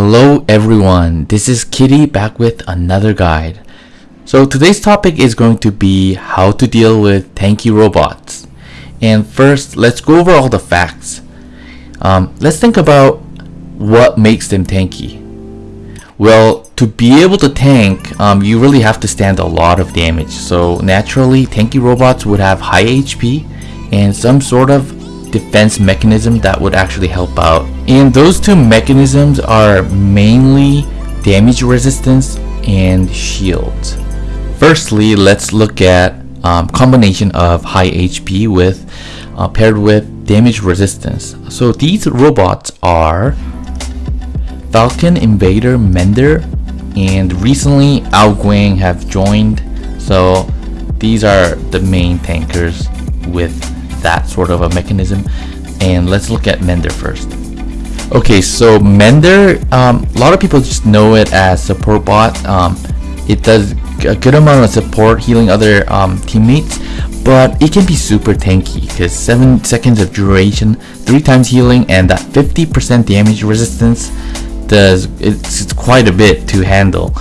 Hello everyone, this is Kitty back with another guide. So today's topic is going to be how to deal with tanky robots. And first, let's go over all the facts. Um, let's think about what makes them tanky. Well, to be able to tank, um, you really have to stand a lot of damage. So naturally, tanky robots would have high HP and some sort of defense mechanism that would actually help out. And those two mechanisms are mainly damage resistance and shields. Firstly, let's look at um, combination of high HP with uh, paired with damage resistance. So these robots are Falcon, Invader, Mender, and recently Ao Guang have joined. So these are the main tankers with that sort of a mechanism. And let's look at Mender first. Okay, so Mender, um, a lot of people just know it as support bot. Um, it does a good amount of support healing other um, teammates, but it can be super tanky because 7 seconds of duration, 3 times healing, and that 50% damage resistance does it's, it's quite a bit to handle.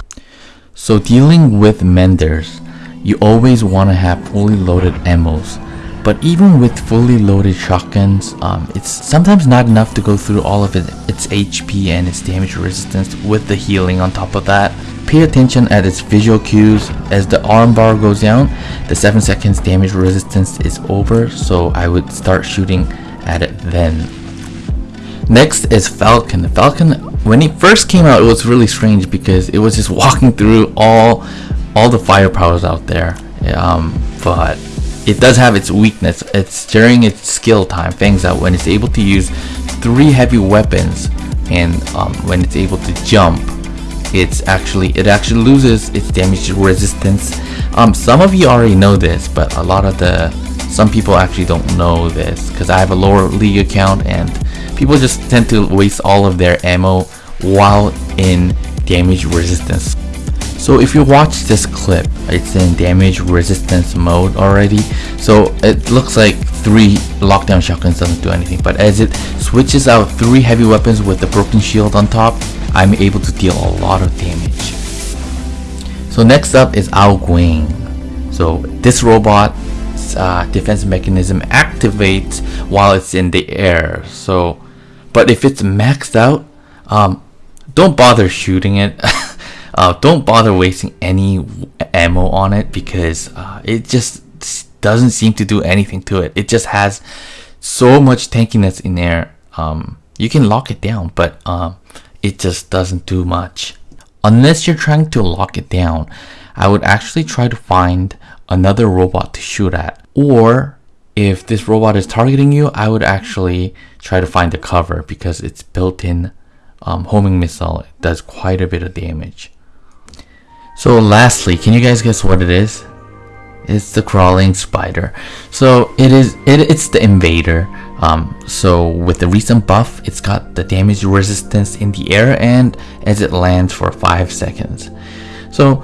So dealing with menders, you always want to have fully loaded ammos but even with fully loaded shotguns, um, it's sometimes not enough to go through all of it, its HP and its damage resistance with the healing on top of that. Pay attention at its visual cues. As the arm bar goes down, the 7 seconds damage resistance is over, so I would start shooting at it then. Next is Falcon. The Falcon, when it first came out, it was really strange because it was just walking through all all the firepowers out there. Um, but it does have its weakness. It's during its skill time, things that when it's able to use three heavy weapons and um, when it's able to jump, it's actually it actually loses its damage resistance. Um, some of you already know this, but a lot of the some people actually don't know this because I have a lower league account and people just tend to waste all of their ammo while in damage resistance. So if you watch this clip, it's in damage resistance mode already. So it looks like three lockdown shotguns doesn't do anything. But as it switches out three heavy weapons with the broken shield on top, I'm able to deal a lot of damage. So next up is Ao Guang. So this robot uh, defense mechanism activates while it's in the air. So, but if it's maxed out, um, don't bother shooting it. Uh, don't bother wasting any ammo on it because uh, it just doesn't seem to do anything to it. It just has so much tankiness in there. Um, you can lock it down, but um, it just doesn't do much. Unless you're trying to lock it down, I would actually try to find another robot to shoot at. Or if this robot is targeting you, I would actually try to find the cover because it's built in um, homing missile. It does quite a bit of damage. So lastly, can you guys guess what it is? It's the crawling spider. So it is it, it's the invader. Um, so with the recent buff, it's got the damage resistance in the air and as it lands for 5 seconds. So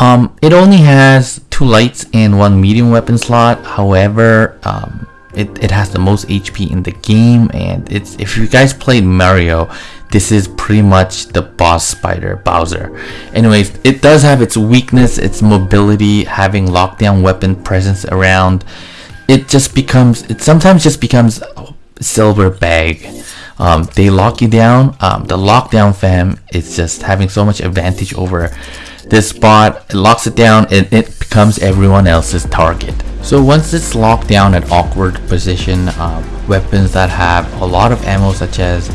um, it only has two lights and one medium weapon slot. However, um, it, it has the most HP in the game and it's if you guys played Mario, this is pretty much the boss spider Bowser. Anyways it does have its weakness its mobility having lockdown weapon presence around. It just becomes it sometimes just becomes silver bag. Um, they lock you down. Um, the lockdown fam is just having so much advantage over this bot. it locks it down and it becomes everyone else's target. So once it's locked down at awkward position uh, weapons that have a lot of ammo such as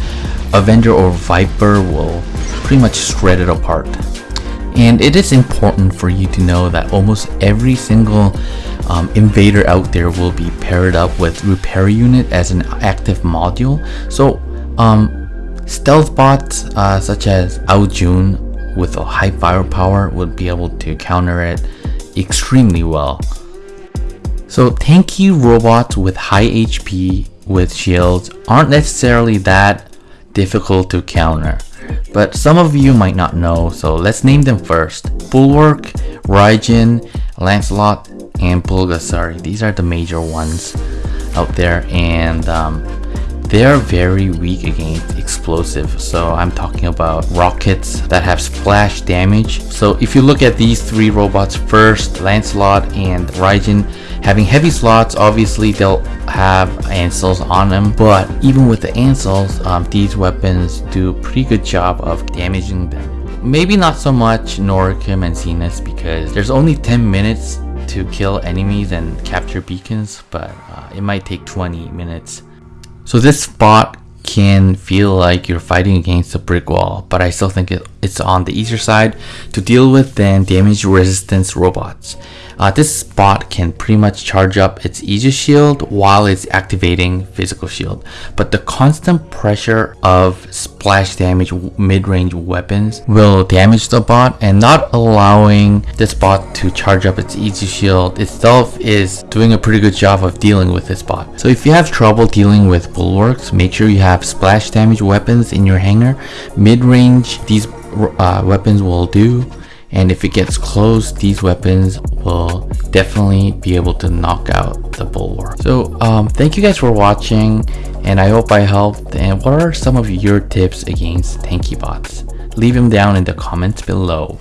Avenger or Viper will pretty much shred it apart. And it is important for you to know that almost every single um, invader out there will be paired up with repair unit as an active module. So um, stealth bots uh, such as Aojun with a high firepower would be able to counter it extremely well. So tanky robots with high HP with shields aren't necessarily that difficult to counter. But some of you might not know, so let's name them first. Bulwark, Raijin, Lancelot, and Pulgasari. These are the major ones out there and um, they're very weak against explosive. So I'm talking about rockets that have splash damage. So if you look at these three robots first, Lancelot and Raijin having heavy slots, obviously they'll have Anciles on them. But even with the Anciles, um, these weapons do a pretty good job of damaging them. Maybe not so much Noricum and Zenith because there's only 10 minutes to kill enemies and capture beacons, but uh, it might take 20 minutes. So this spot can feel like you're fighting against a brick wall, but I still think it, it's on the easier side to deal with than damage resistance robots. Uh, this bot can pretty much charge up its Aegis shield while it's activating physical shield, but the constant pressure of splash damage mid-range weapons will damage the bot and not allowing this bot to charge up its Aegis shield itself is doing a pretty good job of dealing with this bot. So if you have trouble dealing with bulwarks, make sure you have splash damage weapons in your hangar. Mid-range, these uh, weapons will do. And if it gets close these weapons will definitely be able to knock out the bulwark. So um, thank you guys for watching and i hope i helped. And what are some of your tips against tanky bots? Leave them down in the comments below